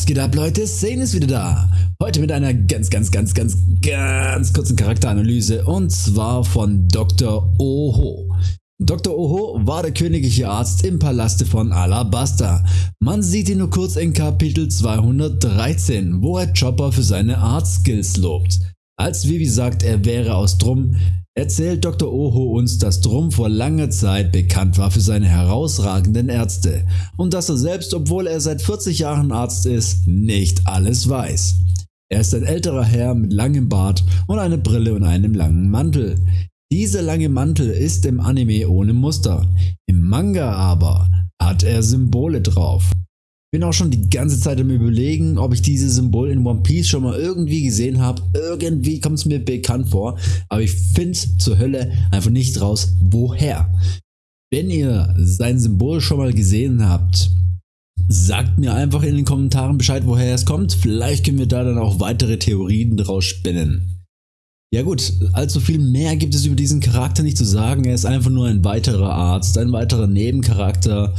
Was geht ab Leute? Zane ist wieder da. Heute mit einer ganz, ganz, ganz, ganz, ganz kurzen Charakteranalyse und zwar von Dr. Oho. Dr. Oho war der königliche Arzt im Palaste von Alabasta. Man sieht ihn nur kurz in Kapitel 213, wo er Chopper für seine Arztskills lobt. Als Vivi sagt, er wäre aus Drum, erzählt Dr. Oho uns, dass Drum vor langer Zeit bekannt war für seine herausragenden Ärzte und dass er selbst, obwohl er seit 40 Jahren Arzt ist, nicht alles weiß. Er ist ein älterer Herr mit langem Bart und einer Brille und einem langen Mantel. Dieser lange Mantel ist im Anime ohne Muster, im Manga aber hat er Symbole drauf. Bin auch schon die ganze Zeit am überlegen, ob ich dieses Symbol in One Piece schon mal irgendwie gesehen habe. Irgendwie kommt es mir bekannt vor, aber ich finde zur Hölle einfach nicht raus, woher. Wenn ihr sein Symbol schon mal gesehen habt, sagt mir einfach in den Kommentaren Bescheid, woher es kommt. Vielleicht können wir da dann auch weitere Theorien draus spinnen. Ja gut, allzu viel mehr gibt es über diesen Charakter nicht zu sagen. Er ist einfach nur ein weiterer Arzt, ein weiterer Nebencharakter,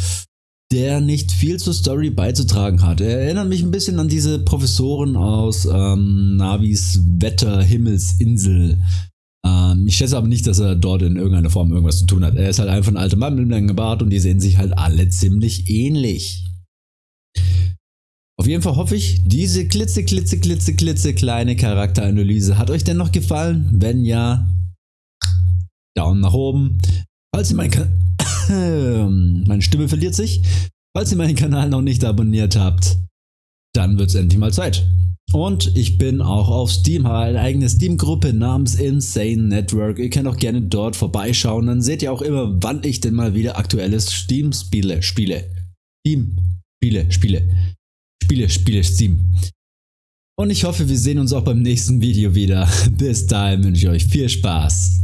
der nicht viel zur Story beizutragen hat. Er erinnert mich ein bisschen an diese Professoren aus ähm, Navis Wetterhimmelsinsel. Ähm, ich schätze aber nicht, dass er dort in irgendeiner Form irgendwas zu tun hat. Er ist halt einfach ein alter Mann mit einem langen Bart und die sehen sich halt alle ziemlich ähnlich. Auf jeden Fall hoffe ich, diese klitze, klitze, klitze, klitze kleine Charakteranalyse hat euch dennoch gefallen. Wenn ja, Daumen nach oben. Falls ihr mein Kanal meine Stimme verliert sich. Falls ihr meinen Kanal noch nicht abonniert habt, dann wird es endlich mal Zeit. Und ich bin auch auf Steam, habe eine eigene Steam-Gruppe namens Insane Network. Ihr könnt auch gerne dort vorbeischauen, dann seht ihr auch immer, wann ich denn mal wieder aktuelles Steam-Spiele spiele. Steam, Spiele, Spiele. Spiele, Spiele, Steam. Und ich hoffe, wir sehen uns auch beim nächsten Video wieder. Bis dahin wünsche ich euch viel Spaß.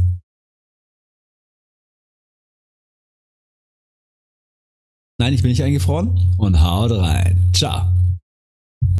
Nein, ich bin nicht eingefroren und haut rein. Ciao.